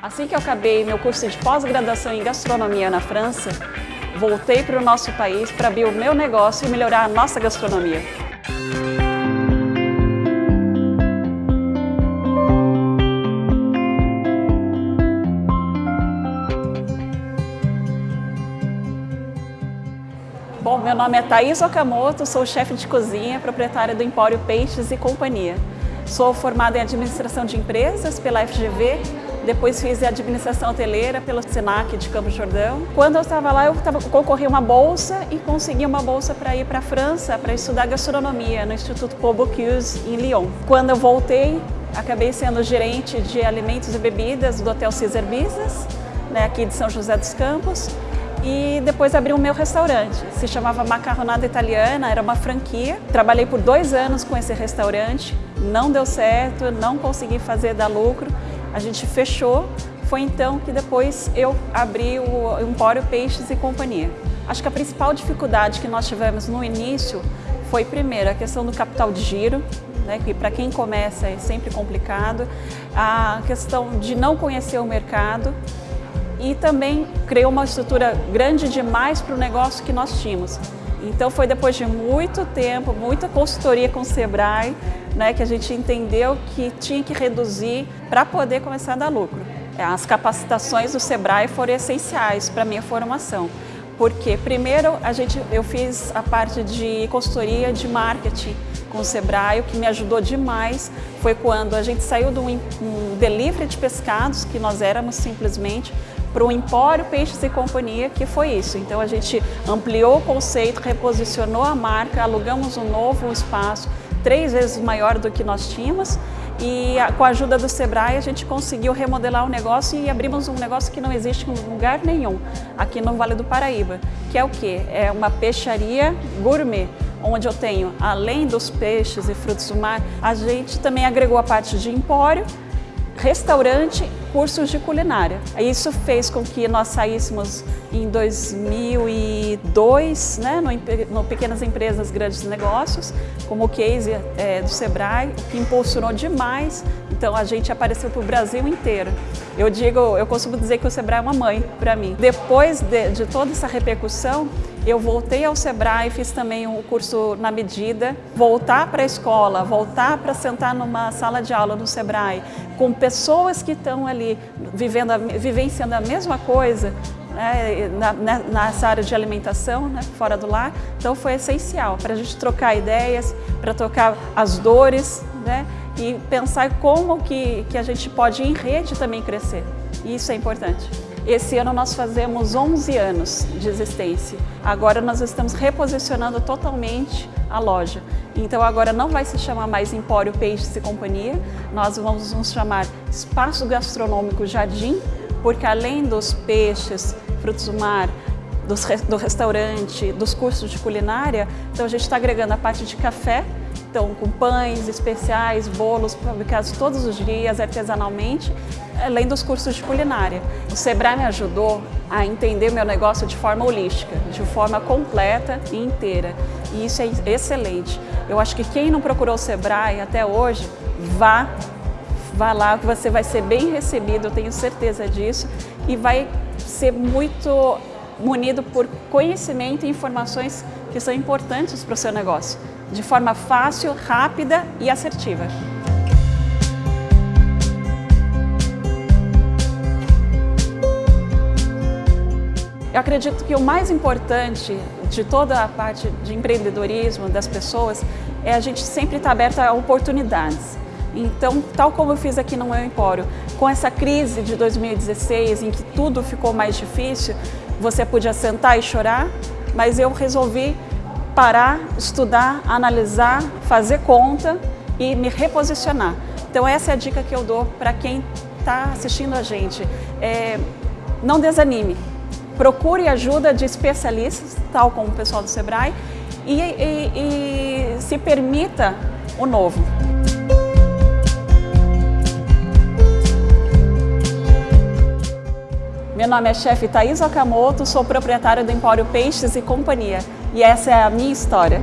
Assim que eu acabei meu curso de pós-graduação em gastronomia na França, voltei para o nosso país para abrir o meu negócio e melhorar a nossa gastronomia. Bom, meu nome é Thaís Okamoto, sou chefe de cozinha, proprietária do Empório Peixes e Companhia. Sou formada em administração de empresas pela FGV, depois fiz administração hoteleira pelo Senac de Campos Jordão. Quando eu estava lá, eu tava, concorri uma bolsa e consegui uma bolsa para ir para a França para estudar gastronomia no Instituto Paul Bocuse em Lyon. Quando eu voltei, acabei sendo gerente de alimentos e bebidas do Hotel Caesar Business, né, aqui de São José dos Campos e depois abri o meu restaurante. Se chamava Macarronada Italiana, era uma franquia. Trabalhei por dois anos com esse restaurante, não deu certo, não consegui fazer dar lucro. A gente fechou, foi então que depois eu abri o Empório Peixes e Companhia. Acho que a principal dificuldade que nós tivemos no início foi, primeiro, a questão do capital de giro, né, que para quem começa é sempre complicado, a questão de não conhecer o mercado, e também criou uma estrutura grande demais para o negócio que nós tínhamos. Então foi depois de muito tempo, muita consultoria com o Sebrae, né, que a gente entendeu que tinha que reduzir para poder começar a dar lucro. As capacitações do Sebrae foram essenciais para a minha formação. Porque primeiro a gente, eu fiz a parte de consultoria de marketing com o Sebrae, o que me ajudou demais foi quando a gente saiu de um, um delivery de pescados, que nós éramos simplesmente, para o Empório Peixes e Companhia, que foi isso. Então a gente ampliou o conceito, reposicionou a marca, alugamos um novo espaço, três vezes maior do que nós tínhamos, e com a ajuda do Sebrae a gente conseguiu remodelar o negócio e abrimos um negócio que não existe em lugar nenhum, aqui no Vale do Paraíba, que é o que? É uma peixaria gourmet, onde eu tenho, além dos peixes e frutos do mar, a gente também agregou a parte de empório, restaurante, cursos de culinária. Isso fez com que nós saíssemos em 2002, né, no, no Pequenas Empresas Grandes Negócios, como o case é, do Sebrae, que impulsionou demais. Então a gente apareceu para o Brasil inteiro. Eu digo, eu costumo dizer que o Sebrae é uma mãe para mim. Depois de, de toda essa repercussão, eu voltei ao Sebrae, fiz também o um curso na medida, voltar para a escola, voltar para sentar numa sala de aula no Sebrae, com pessoas que estão ali vivendo, vivenciando a mesma coisa, né, na, nessa área de alimentação, né, fora do lar. Então foi essencial para a gente trocar ideias, para trocar as dores né, e pensar como que, que a gente pode em rede também crescer. E isso é importante. Esse ano nós fazemos 11 anos de existência. Agora nós estamos reposicionando totalmente a loja. Então agora não vai se chamar mais Empório Peixes e Companhia, nós vamos nos chamar Espaço Gastronômico Jardim, porque além dos peixes, frutos do mar, dos, do restaurante, dos cursos de culinária, então a gente está agregando a parte de café, então com pães especiais, bolos fabricados todos os dias artesanalmente além dos cursos de culinária. O Sebrae me ajudou a entender meu negócio de forma holística, de forma completa e inteira. E isso é excelente. Eu acho que quem não procurou o Sebrae até hoje, vá, vá lá que você vai ser bem recebido, eu tenho certeza disso, e vai ser muito munido por conhecimento e informações que são importantes para o seu negócio, de forma fácil, rápida e assertiva. Eu acredito que o mais importante de toda a parte de empreendedorismo das pessoas é a gente sempre estar aberta a oportunidades. Então, tal como eu fiz aqui no meu empório, com essa crise de 2016, em que tudo ficou mais difícil, você podia sentar e chorar, mas eu resolvi parar, estudar, analisar, fazer conta e me reposicionar. Então, essa é a dica que eu dou para quem está assistindo a gente. É, não desanime, procure ajuda de especialistas, tal como o pessoal do Sebrae, e, e, e se permita o novo. Meu nome é chefe Thaís Okamoto, sou proprietária do Empório Peixes e Companhia e essa é a minha história.